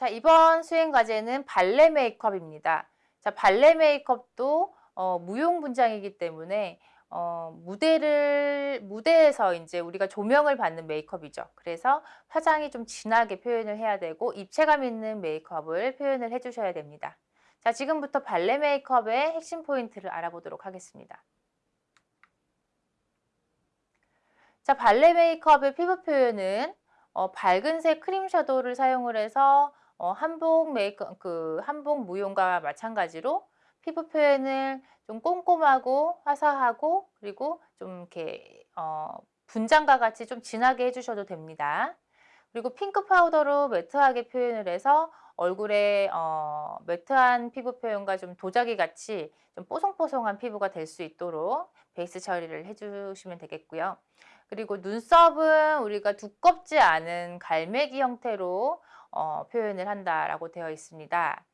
자, 이번 수행 과제는 발레 메이크업입니다. 자, 발레 메이크업도 어, 무용 분장이기 때문에 어, 무대를 무대에서 이제 우리가 조명을 받는 메이크업이죠. 그래서 화장이 좀 진하게 표현을 해야 되고 입체감 있는 메이크업을 표현을 해주셔야 됩니다. 자, 지금부터 발레 메이크업의 핵심 포인트를 알아보도록 하겠습니다. 자, 발레 메이크업의 피부 표현은 어, 밝은색 크림 섀도우를 사용을 해서 어, 한복 메이크 그 한복 무용과 마찬가지로 피부 표현을 좀 꼼꼼하고 화사하고 그리고 좀 이렇게 어, 분장과 같이 좀 진하게 해주셔도 됩니다. 그리고 핑크 파우더로 매트하게 표현을 해서 얼굴에 어, 매트한 피부 표현과 좀 도자기 같이 좀 뽀송뽀송한 피부가 될 수 있도록 베이스 처리를 해주시면 되겠고요. 그리고 눈썹은 우리가 두껍지 않은 갈매기 형태로 어, 표현을 한다라고 되어 있습니다.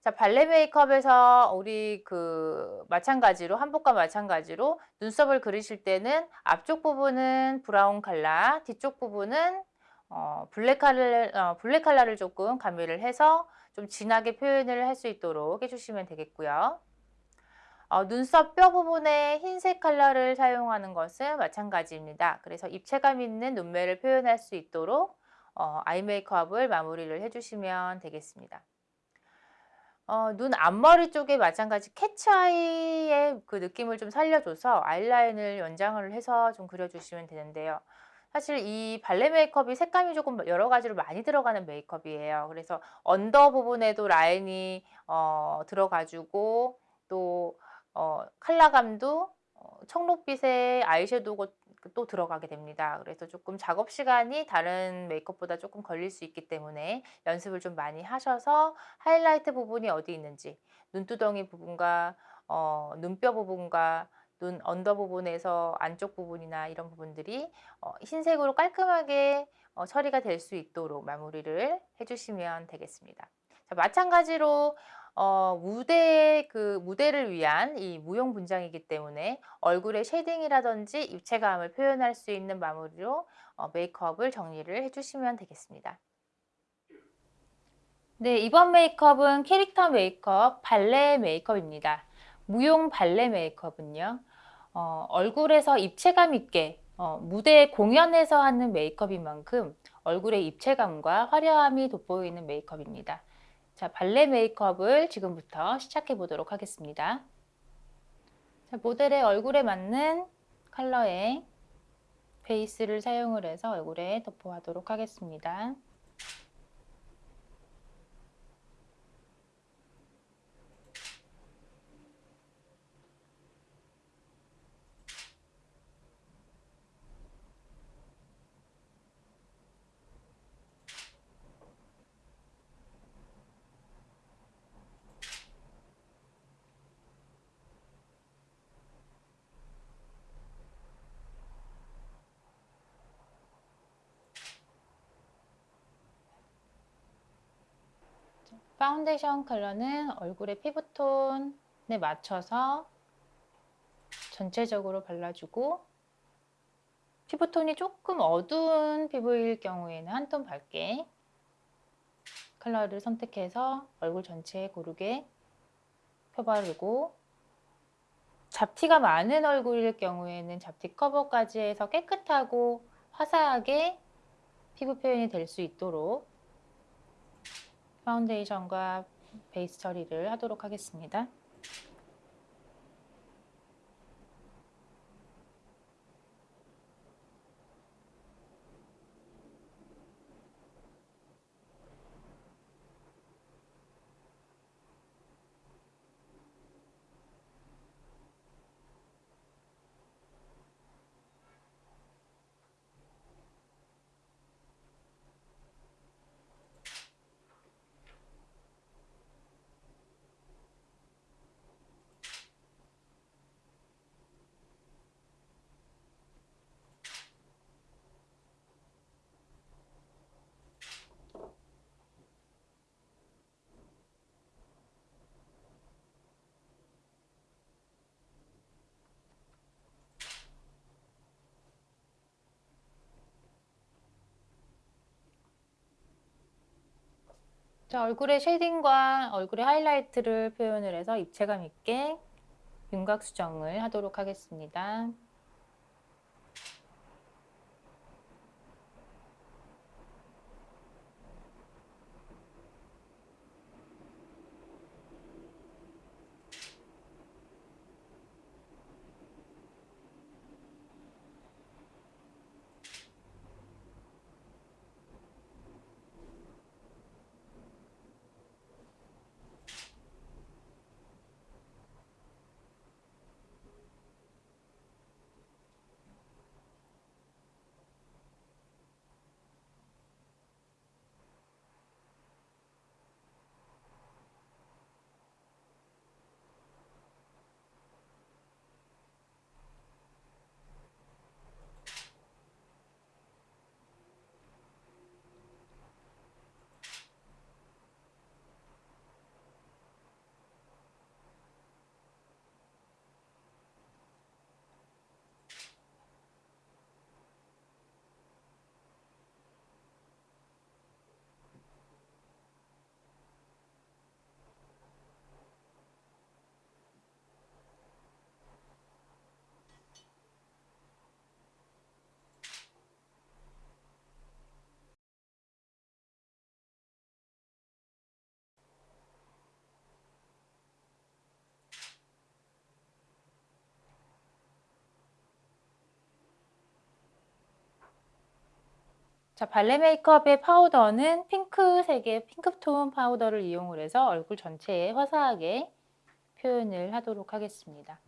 자, 발레 메이크업에서 우리 그 마찬가지로 한복과 마찬가지로 눈썹을 그리실 때는 앞쪽 부분은 브라운 컬러, 뒤쪽 부분은 어, 블랙 컬러, 어, 블랙 컬러를 조금 가미를 해서 좀 진하게 표현을 할 수 있도록 해주시면 되겠고요. 어, 눈썹 뼈 부분에 흰색 컬러를 사용하는 것은 마찬가지입니다. 그래서 입체감 있는 눈매를 표현할 수 있도록 어, 아이 메이크업을 마무리를 해주시면 되겠습니다. 어, 눈 앞머리 쪽에 마찬가지 cat's eye의 그 느낌을 좀 살려줘서 아이라인을 연장을 해서 좀 그려주시면 되는데요. 사실 이 발레 메이크업이 색감이 조금 여러 가지로 많이 들어가는 메이크업이에요. 그래서 under 부분에도 라인이 어, 들어가지고 또 어, 컬러감도 어, 청록빛의 아이섀도우가 또 들어가게 됩니다. 그래서 조금 작업 시간이 다른 메이크업보다 조금 걸릴 수 있기 때문에 연습을 좀 많이 하셔서 하이라이트 부분이 어디 있는지 눈두덩이 부분과 어, 눈뼈 부분과 눈 언더 부분에서 안쪽 부분이나 이런 부분들이 어, 흰색으로 깔끔하게 어, 처리가 될 수 있도록 마무리를 해주시면 되겠습니다. 자, 마찬가지로 어, 무대 그 무대를 위한 이 무용 분장이기 때문에 얼굴의 shading이라든지 입체감을 표현할 수 있는 마무리로 어, 메이크업을 정리를 해주시면 되겠습니다. 네, 이번 메이크업은 캐릭터 메이크업 발레 메이크업입니다. 무용 발레 메이크업은요. 어, 얼굴에서 입체감 있게 어, 무대 공연에서 하는 메이크업인 만큼 얼굴의 입체감과 화려함이 돋보이는 메이크업입니다. 자, 발레 메이크업을 지금부터 시작해 보도록 하겠습니다. 자, 모델의 얼굴에 맞는 컬러의 베이스를 사용을 해서 얼굴에 덮어하도록 하겠습니다. 파운데이션 컬러는 얼굴의 피부톤에 맞춰서 전체적으로 발라주고 피부톤이 조금 어두운 피부일 경우에는 한 톤 밝게 컬러를 선택해서 얼굴 전체에 고르게 펴바르고 잡티가 많은 얼굴일 경우에는 잡티 커버까지 해서 깨끗하고 화사하게 피부 표현이 될 수 있도록 파운데이션과 베이스 처리를 하도록 하겠습니다. 자, 얼굴에 쉐딩과 얼굴에 하이라이트를 표현을 해서 입체감 있게 윤곽 수정을 하도록 하겠습니다. 자, 발레 메이크업의 파우더는 핑크색의 핑크톤 파우더를 이용을 해서 얼굴 전체에 화사하게 표현을 하도록 하겠습니다.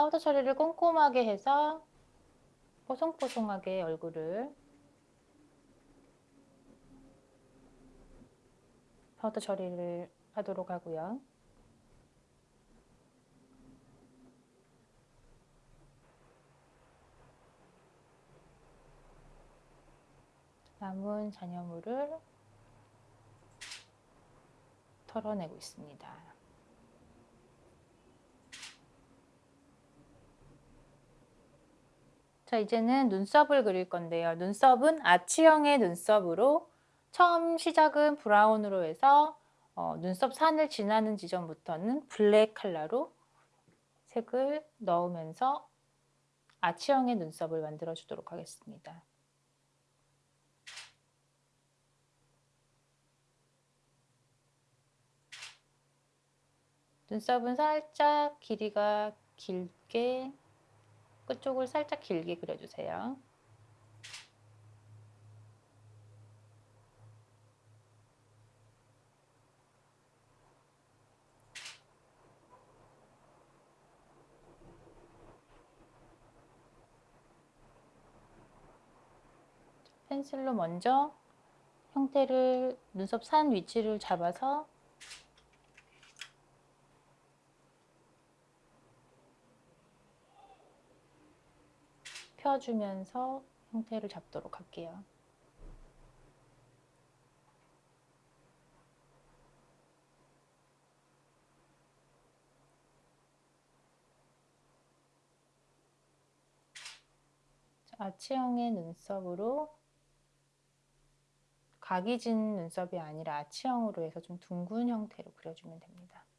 파우더 처리를 꼼꼼하게 해서 뽀송뽀송하게 얼굴을 파우더 처리를 하도록 하고요. 남은 잔여물을 털어내고 있습니다. 자, 이제는 눈썹을 그릴 건데요. 눈썹은 아치형의 눈썹으로 처음 시작은 브라운으로 해서 어, 눈썹 산을 지나는 지점부터는 블랙 컬러로 색을 넣으면서 아치형의 눈썹을 만들어 주도록 하겠습니다. 눈썹은 살짝 길이가 길게 끝쪽을 살짝 길게 그려주세요. 펜슬로 먼저 형태를 눈썹 산 위치를 잡아서 펴주면서 형태를 잡도록 할게요. 아치형의 눈썹으로 각이 진 눈썹이 아니라 아치형으로 해서 좀 둥근 형태로 그려주면 됩니다. 자,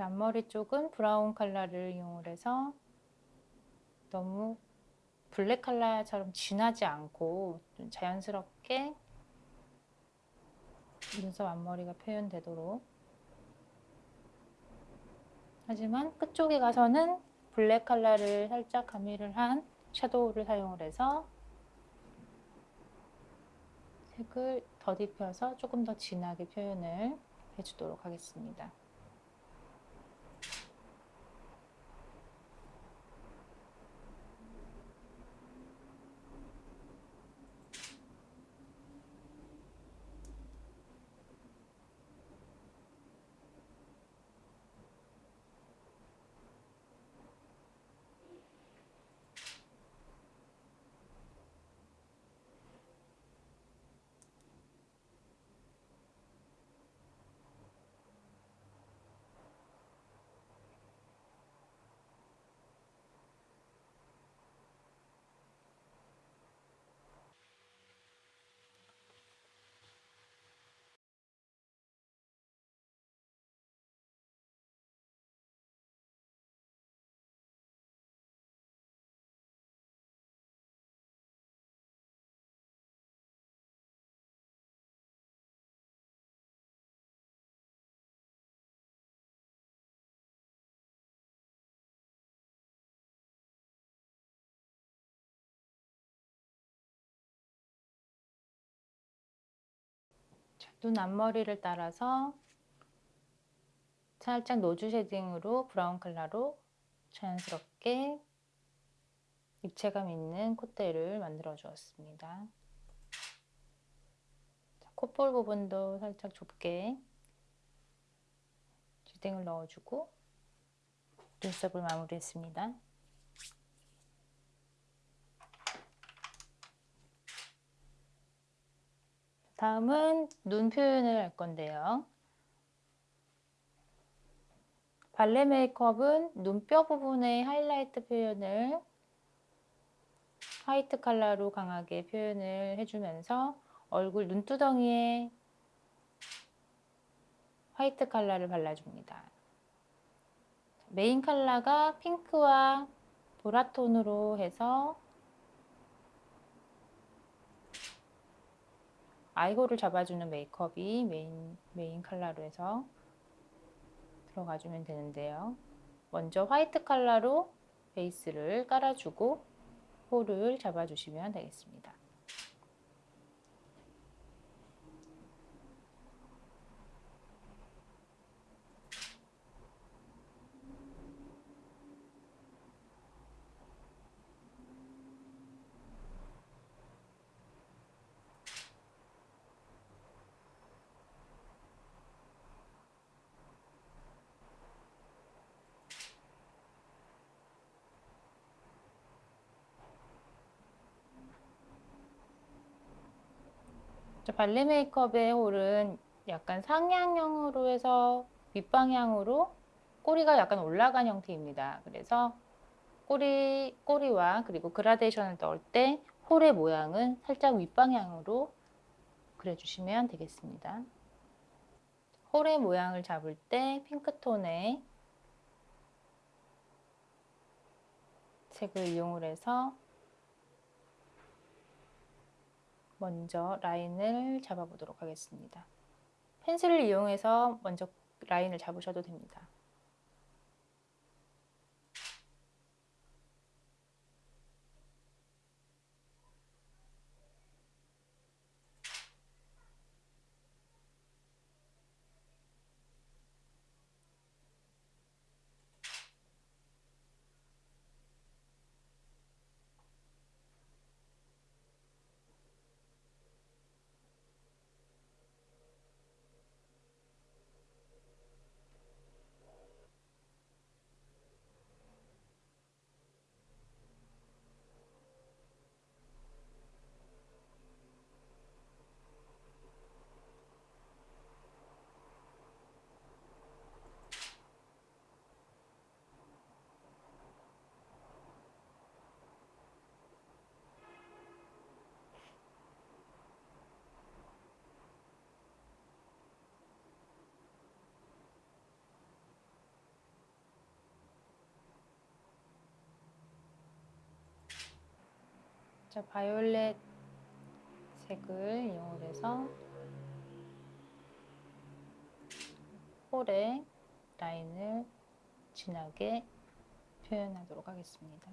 앞머리 쪽은 브라운 컬러를 이용해서 너무 블랙 컬러처럼 진하지 않고 좀 자연스럽게 눈썹 앞머리가 표현되도록 하지만 끝쪽에 가서는 블랙 컬러를 살짝 가미를 한 섀도우를 사용을 해서 색을 더 덧입혀서 조금 더 진하게 표현을 해주도록 하겠습니다. 눈 앞머리를 따라서 살짝 nose shading으로 브라운 컬러로 자연스럽게 입체감 있는 콧대를 만들어 주었습니다. 콧볼 부분도 살짝 좁게 shading을 넣어주고 눈썹을 마무리했습니다. 다음은 눈 표현을 할 건데요. 발레 메이크업은 눈뼈 부분의 하이라이트 표현을 화이트 컬러로 강하게 표현을 해주면서 얼굴 눈두덩이에 화이트 컬러를 발라줍니다. 메인 컬러가 핑크와 보라톤으로 해서 아이고를 잡아주는 메이크업이 메인, 메인 컬러로 해서 들어가주면 되는데요. 먼저 화이트 컬러로 베이스를 깔아주고 hole을 잡아주시면 되겠습니다. 발레 메이크업의 홀은 약간 상향형으로 해서 윗방향으로 꼬리가 약간 올라간 형태입니다. 그래서 꼬리, 꼬리와 그리고 그라데이션을 넣을 때 홀의 모양은 살짝 윗방향으로 그려주시면 되겠습니다. 홀의 모양을 잡을 때 핑크톤의 색을 이용을 해서 먼저 라인을 잡아보도록 하겠습니다. 펜슬을 이용해서 먼저 라인을 잡으셔도 됩니다. 자, 바이올렛 색을 이용해서 홀에 라인을 진하게 표현하도록 하겠습니다.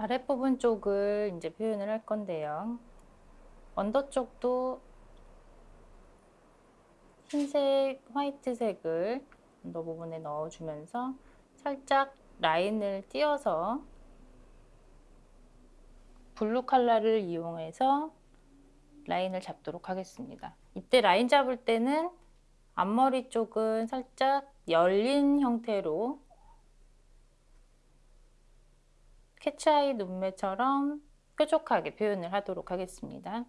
아랫부분 쪽을 이제 표현을 할 건데요. under 쪽도 흰색, 화이트색을 under 부분에 넣어주면서 살짝 라인을 띄어서 블루 컬러를 이용해서 라인을 잡도록 하겠습니다. 이때 라인 잡을 때는 앞머리 쪽은 살짝 열린 형태로 캐치아이 눈매처럼 뾰족하게 표현을 하도록 하겠습니다.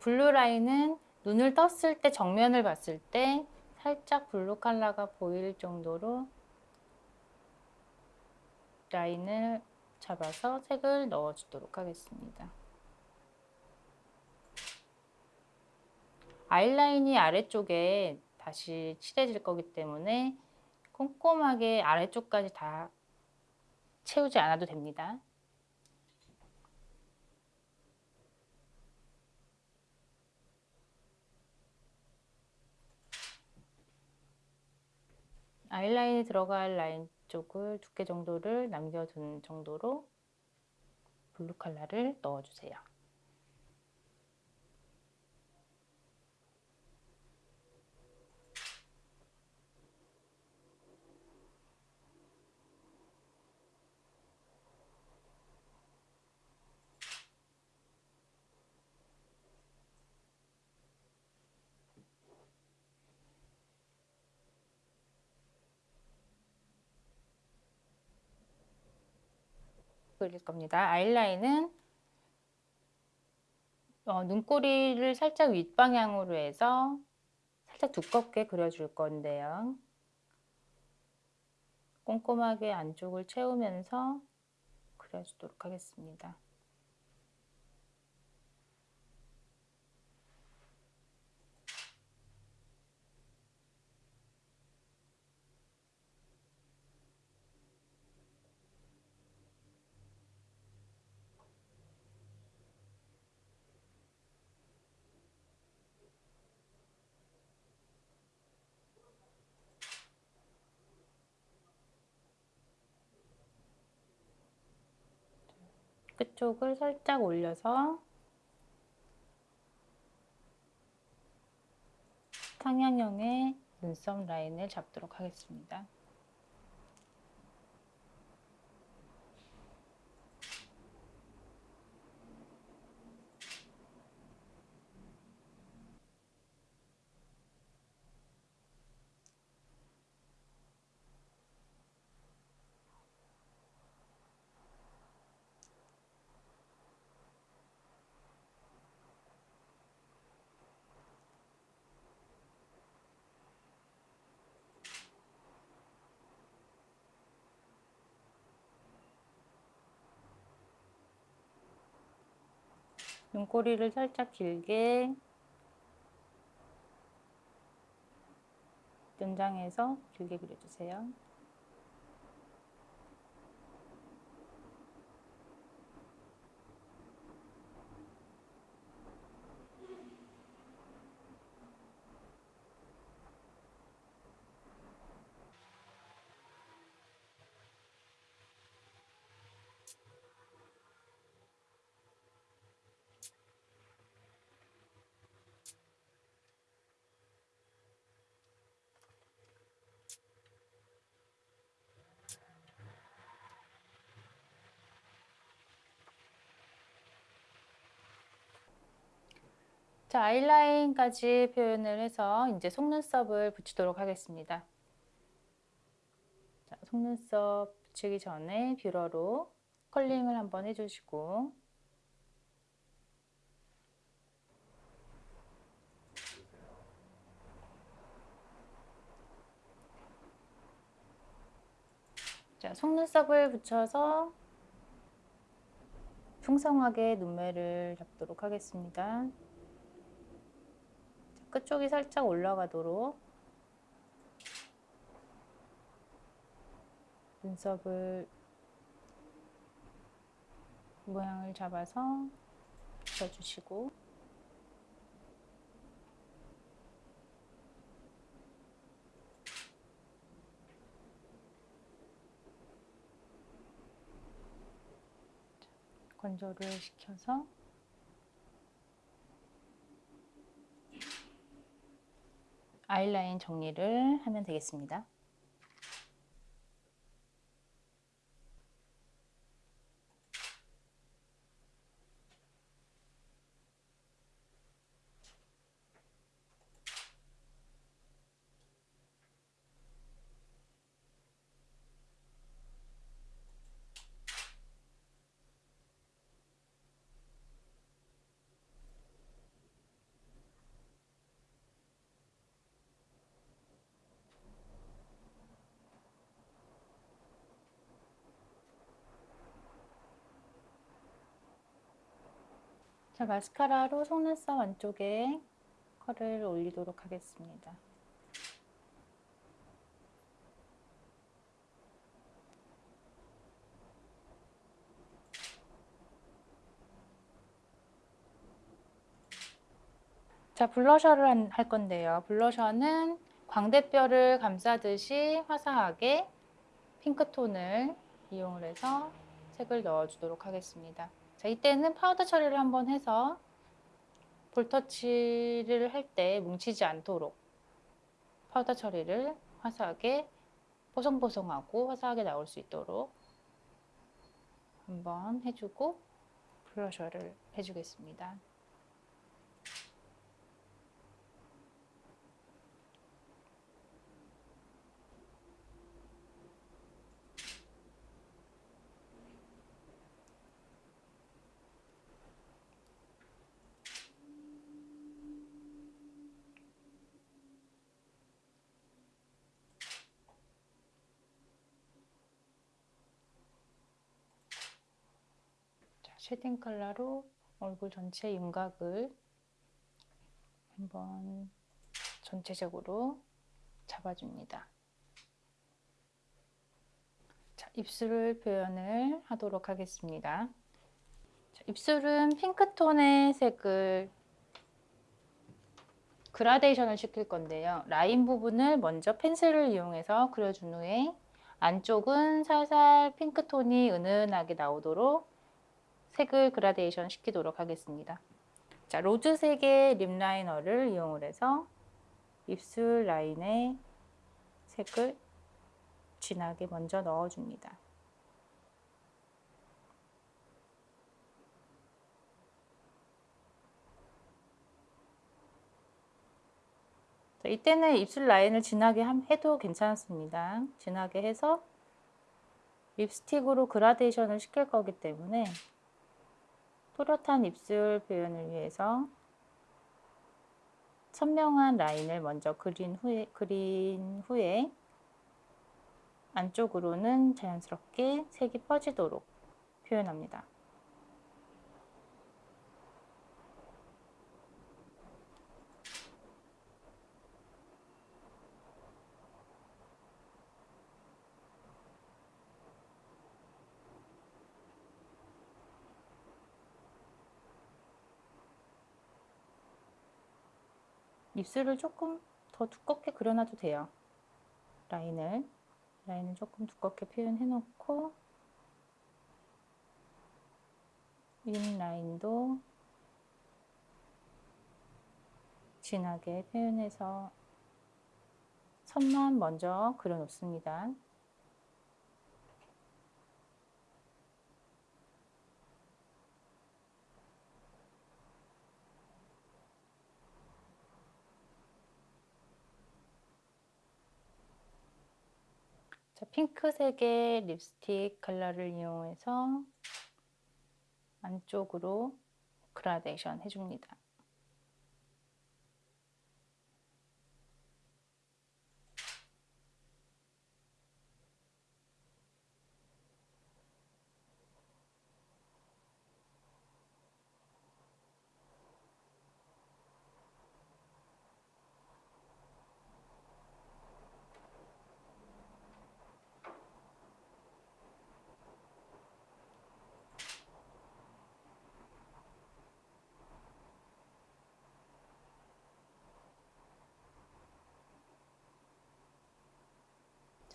블루 라인은 눈을 떴을 때 정면을 봤을 때 살짝 블루 컬러가 보일 정도로 라인을 잡아서 색을 넣어주도록 하겠습니다. 아이라인이 아래쪽에 다시 칠해질 거기 때문에 꼼꼼하게 아래쪽까지 다 채우지 않아도 됩니다. 아이라인이 들어갈 라인 쪽을 두께 정도를 남겨둔 정도로 블루 컬러를 넣어주세요. 그릴 겁니다. 아이라인은 어, 눈꼬리를 살짝 윗방향으로 해서 살짝 두껍게 그려줄 건데요. 꼼꼼하게 안쪽을 채우면서 그려주도록 하겠습니다. 끝쪽을 살짝 올려서 상향형의 눈썹 라인을 잡도록 하겠습니다. 눈꼬리를 살짝 길게 연장해서 길게 그려주세요. 자, 아이라인까지 표현을 해서 이제 속눈썹을 붙이도록 하겠습니다. 자, 속눈썹 붙이기 전에 뷰러로 컬링을 한번 해주시고 자, 속눈썹을 붙여서 풍성하게 눈매를 잡도록 하겠습니다. 끝쪽이 살짝 올라가도록 눈썹을 모양을 잡아서 붙여주시고. 건조를 시켜서 아이라인 정리를 하면 되겠습니다. 자, 마스카라로 속눈썹 안쪽에 컬을 올리도록 하겠습니다. 자, 블러셔를 할 건데요. 블러셔는 광대뼈를 감싸듯이 화사하게 핑크톤을 이용을 해서 색을 넣어주도록 하겠습니다. 자, 이때는 파우더 처리를 한번 해서 볼터치를 할 때 뭉치지 않도록 파우더 처리를 화사하게 보송보송하고 화사하게 나올 수 있도록 한번 해주고 블러셔를 해주겠습니다. 쉐딩 컬러로 얼굴 전체 윤곽을 한번 전체적으로 잡아줍니다. 자, 입술 표현을 하도록 하겠습니다. 자, 입술은 핑크톤의 색을 그라데이션을 시킬 건데요. 라인 부분을 먼저 펜슬을 이용해서 그려준 후에 안쪽은 살살 핑크톤이 은은하게 나오도록 색을 그라데이션 시키도록 하겠습니다. 자, 로즈색의 립 라이너를 이용을 해서 입술 라인에 색을 진하게 먼저 넣어줍니다. 자, 이때는 입술 라인을 진하게 해도 괜찮습니다. 진하게 해서 립스틱으로 그라데이션을 시킬 거기 때문에 또렷한 입술 표현을 위해서 선명한 라인을 먼저 그린 후에, 그린 후에 안쪽으로는 자연스럽게 색이 퍼지도록 표현합니다. 입술을 조금 더 두껍게 그려놔도 돼요. 라인을 라인을 조금 두껍게 표현해 놓고 윗 라인도 진하게 표현해서 선만 먼저 그려 놓습니다. 자, 핑크색의 립스틱 컬러를 이용해서 안쪽으로 그라데이션 해줍니다.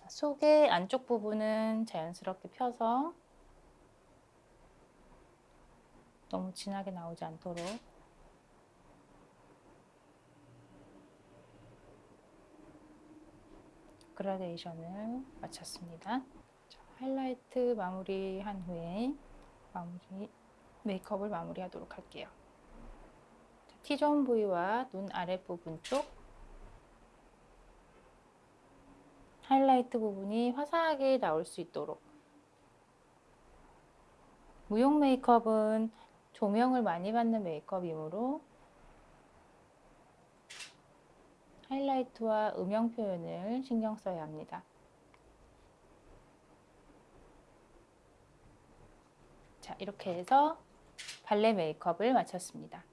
자, 속의 안쪽 부분은 자연스럽게 펴서 너무 진하게 나오지 않도록 그라데이션을 마쳤습니다. 자, 하이라이트 마무리한 후에 마무리 메이크업을 마무리하도록 할게요. 자, T존 부위와 눈 아랫부분 쪽 하이라이트 부분이 화사하게 나올 수 있도록 무용 메이크업은 조명을 많이 받는 메이크업이므로 하이라이트와 음영 표현을 신경 써야 합니다. 자, 이렇게 해서 발레 메이크업을 마쳤습니다.